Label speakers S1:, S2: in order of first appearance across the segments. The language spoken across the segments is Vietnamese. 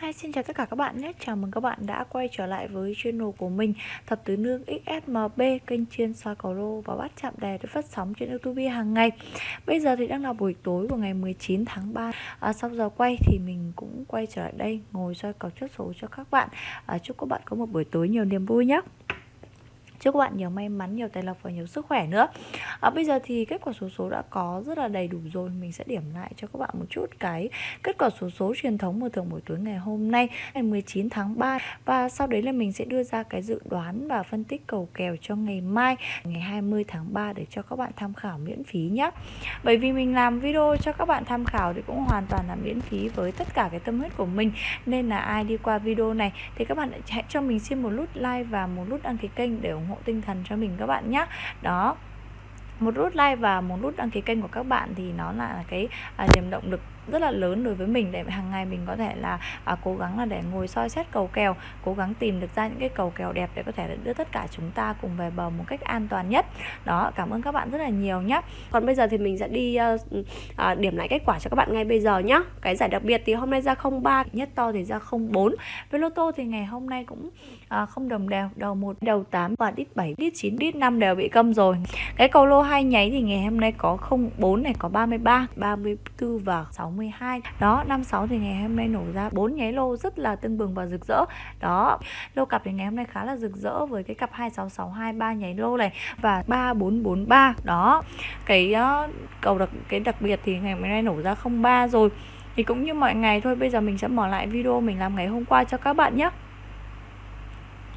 S1: Hi, xin chào tất cả các bạn nhé. Chào mừng các bạn đã quay trở lại với channel của mình Thập Tứ Nương XSMB, kênh chuyên soi cầu lô và bắt chạm đề được phát sóng trên YouTube hàng ngày. Bây giờ thì đang là buổi tối của ngày 19 tháng 3. À, sau giờ quay thì mình cũng quay trở lại đây ngồi soi cầu chốt số cho các bạn. À, chúc các bạn có một buổi tối nhiều niềm vui nhé. Chúc các bạn nhiều may mắn, nhiều tài lộc và nhiều sức khỏe nữa. À, Bây giờ thì kết quả số số đã có rất là đầy đủ rồi. Mình sẽ điểm lại cho các bạn một chút cái kết quả số số truyền thống mở thường buổi tối ngày hôm nay Ngày 19 tháng 3 Và sau đấy là mình sẽ đưa ra cái dự đoán và phân tích cầu kèo cho ngày mai Ngày 20 tháng 3 để cho các bạn tham khảo miễn phí nhé Bởi vì mình làm video cho các bạn tham khảo thì cũng hoàn toàn là miễn phí với tất cả cái tâm huyết của mình. Nên là ai đi qua video này thì các bạn hãy cho mình xin một nút like và một nút đăng ký kênh để ủng ủng hộ tinh thần cho mình các bạn nhé đó. Một nút like và một nút đăng ký kênh của các bạn thì nó là cái à, niềm động lực rất là lớn đối với mình để hàng ngày mình có thể là à, cố gắng là để ngồi soi xét cầu kèo cố gắng tìm được ra những cái cầu kèo đẹp để có thể đưa tất cả chúng ta cùng về bờ một cách an toàn nhất. Đó cảm ơn các bạn rất là nhiều nhé
S2: còn bây giờ thì mình sẽ đi uh, uh, điểm lại kết quả cho các bạn ngay bây giờ nhé cái giải đặc biệt thì hôm nay ra 03
S1: nhất to thì ra 04 với lô tô thì ngày hôm nay cũng à, không đồng đều đầu 1 đầu 8 và đít 7 đít 9 đít 5 đều bị câm rồi. Cái cầu lô hai nháy thì ngày hôm nay có 04 này có 33 34 và 60 12 đó năm 6 thì ngày hôm nay nổ ra bốn nháy lô rất là tưng bừng và rực rỡ. Đó lô cặp thì ngày hôm nay khá là rực rỡ với cái cặp 26623 ba nháy lô này và 3443 đó cái uh, cầu đặc cái đặc biệt thì ngày hôm nay nổ ra 03 rồi. Thì cũng như mọi ngày thôi bây giờ mình sẽ mở lại video mình làm ngày hôm qua cho các bạn nhé.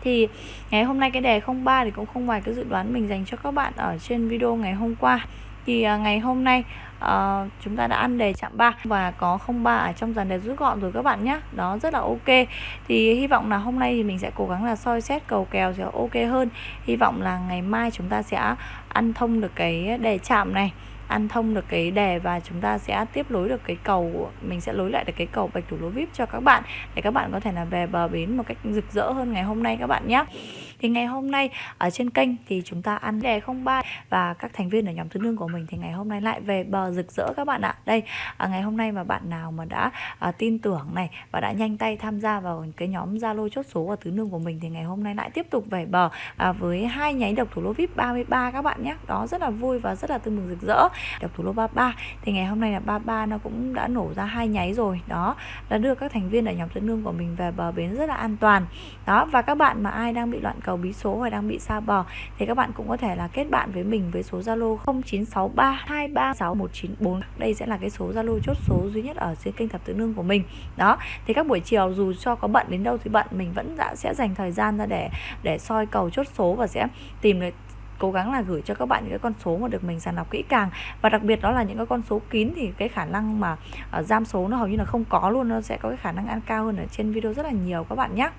S1: Thì ngày hôm nay cái đề 03 thì cũng không ngoài cái dự đoán mình dành cho các bạn ở trên video ngày hôm qua thì à, ngày hôm nay uh, chúng ta đã ăn đề chạm 3 và có 03 ở trong dàn đề rút gọn rồi các bạn nhé. Đó rất là ok. Thì hy vọng là hôm nay thì mình sẽ cố gắng là soi xét cầu kèo sẽ ok hơn. Hy vọng là ngày mai chúng ta sẽ ăn thông được cái đề chạm này ăn thông được cái đề và chúng ta sẽ tiếp nối được cái cầu, mình sẽ nối lại được cái cầu bạch thủ lô vip cho các bạn để các bạn có thể là về bờ bến một cách rực rỡ hơn ngày hôm nay các bạn nhé. Thì ngày hôm nay ở trên kênh thì chúng ta ăn đề 03 và các thành viên ở nhóm tứ nương của mình thì ngày hôm nay lại về bờ rực rỡ các bạn ạ. Đây à, ngày hôm nay mà bạn nào mà đã à, tin tưởng này và đã nhanh tay tham gia vào cái nhóm zalo chốt số ở tứ nương của mình thì ngày hôm nay lại tiếp tục về bờ à, với hai nháy độc thủ lô vip 33 các bạn nhé. Đó, rất là vui và rất là tươi mừng rực rỡ độc thủ lô 33 thì ngày hôm nay là 33 nó cũng đã nổ ra hai nháy rồi. Đó đã đưa các thành viên ở nhóm thứ nương của mình về bờ bến rất là an toàn. Đó và các bạn mà ai đang bị loạn cầu bí số hoặc đang bị xa bờ, thì các bạn cũng có thể là kết bạn với mình với số Zalo 0963236194 đây sẽ là cái số Zalo chốt số duy nhất ở trên kênh thập tự nương của mình. Đó thì các buổi chiều dù cho có bận đến đâu thì bận mình vẫn đã sẽ dành thời gian ra để để soi cầu chốt số và sẽ tìm được cố gắng là gửi cho các bạn những cái con số mà được mình sàng lọc kỹ càng. Và đặc biệt đó là những cái con số kín thì cái khả năng mà uh, giam số nó hầu như là không có luôn nó sẽ có cái khả năng ăn cao hơn ở trên video rất là nhiều các bạn nhé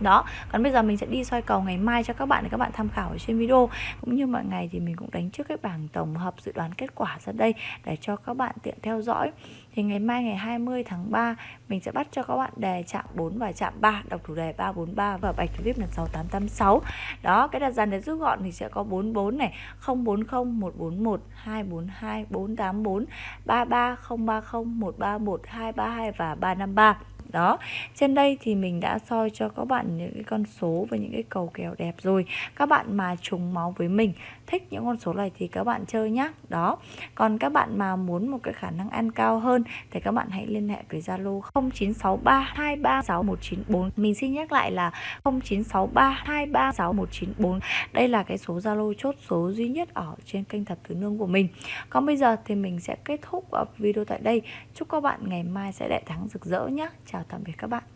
S1: đó, còn bây giờ mình sẽ đi soi cầu ngày mai cho các bạn để các bạn tham khảo ở trên video. Cũng như mọi ngày thì mình cũng đánh trước cái bảng tổng hợp dự đoán kết quả ra đây để cho các bạn tiện theo dõi. Thì ngày mai ngày 20 tháng 3 mình sẽ bắt cho các bạn đề chạm 4 và chạm 3 đọc thủ đề 343 và bạch thủ vip là 6886 đó, cái đặt dàn để rút gọn thì sẽ có 44 này 040 141 242 484 33 030 131 232 và 353 đó. Trên đây thì mình đã soi cho các bạn những cái con số và những cái cầu kèo đẹp rồi. Các bạn mà trùng máu với mình, thích những con số này thì các bạn chơi nhá. Đó. Còn các bạn mà muốn một cái khả năng ăn cao hơn thì các bạn hãy liên hệ với Zalo 0963236194 mình xin nhắc lại là 0963236194 đây là cái số Zalo chốt số duy nhất ở trên kênh thập tứ nương của mình. Còn bây giờ thì mình sẽ kết thúc video tại đây. Chúc các bạn ngày mai sẽ đại thắng rực rỡ nhé chào tạm biệt các bạn.